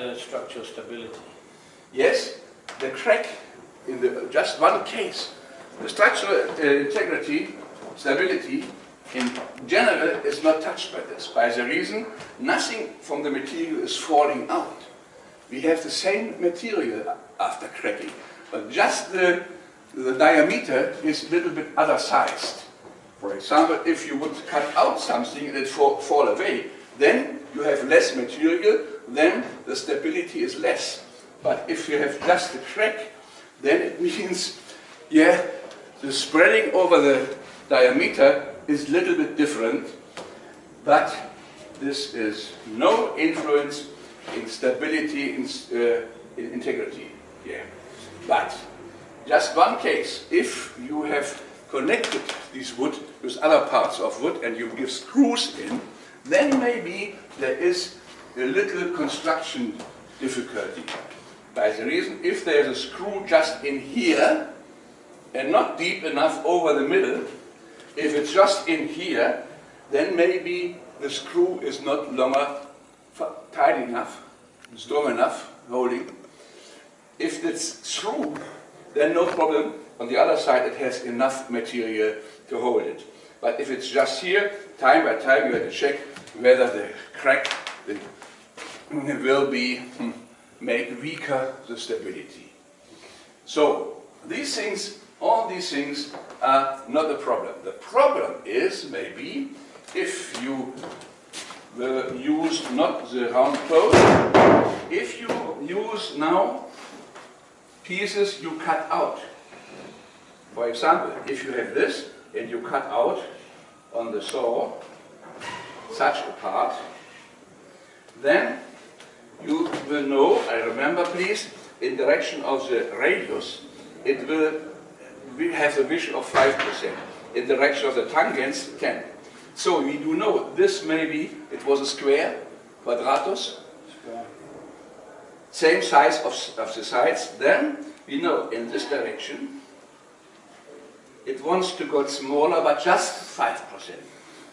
The structural stability? Yes, the crack in the just one case, the structural uh, integrity, stability, in general is not touched by this, by the reason nothing from the material is falling out. We have the same material after cracking, but just the, the diameter is a little bit other sized. For example, if you would cut out something and it fall, fall away, then you have less material, then the stability is less. But if you have just a crack, then it means, yeah, the spreading over the diameter is a little bit different, but this is no influence in stability, in, uh, in integrity. Yeah. But just one case, if you have connected this wood with other parts of wood and you give screws in, then maybe there is a little construction difficulty. By the reason, if there is a screw just in here and not deep enough over the middle, if it's just in here, then maybe the screw is not longer tight enough, strong enough, holding. If it's through, then no problem. On the other side, it has enough material to hold it. But if it's just here, time by time you have to check whether the crack will be hmm, make weaker the stability. So these things, all these things are not a problem. The problem is maybe if you will use not the round close, if you use now pieces you cut out. For example, if you have this and you cut out on the saw such a part, then you will know, I remember please, in direction of the radius, it will we have a vision of 5%. In direction of the tangents, 10. So we do know this maybe, it was a square, quadratus, same size of, of the sides. Then we know in this direction, it wants to go smaller, but just 5%.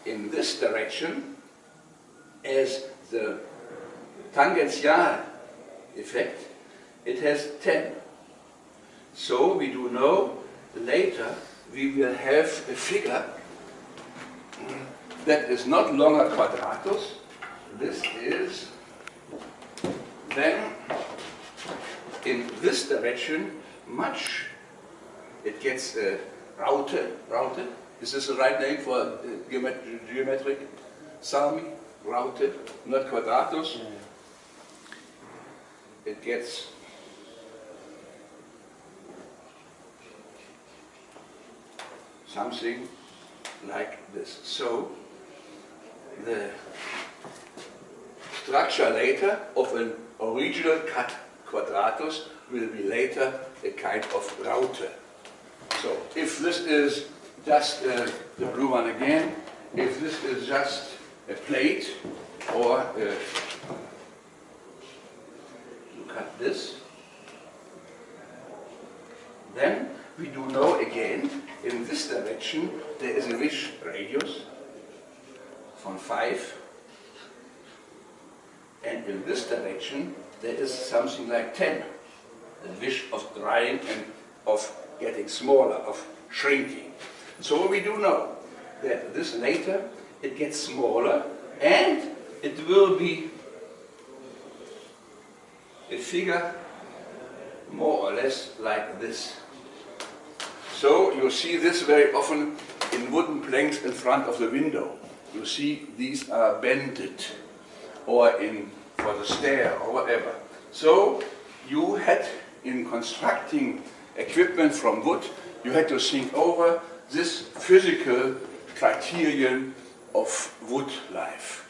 In this direction, as the tangential effect, it has 10. So we do know later we will have a figure that is not longer quadratus. This is then in this direction much it gets uh, routed, routed. Is this the right name for uh, geometric, geometric salmi? Routed, not quadratus. Yeah it gets something like this. So the structure later of an original cut quadratus will be later a kind of router. So if this is just uh, the blue one again, if this is just a plate or cut this. Then we do know again, in this direction, there is a wish radius from 5. And in this direction, there is something like 10. The wish of drying and of getting smaller, of shrinking. So we do know that this later, it gets smaller and it will be a figure more or less like this. So you see this very often in wooden planks in front of the window. You see these are bended or in for the stair or whatever. So you had in constructing equipment from wood, you had to think over this physical criterion of wood life.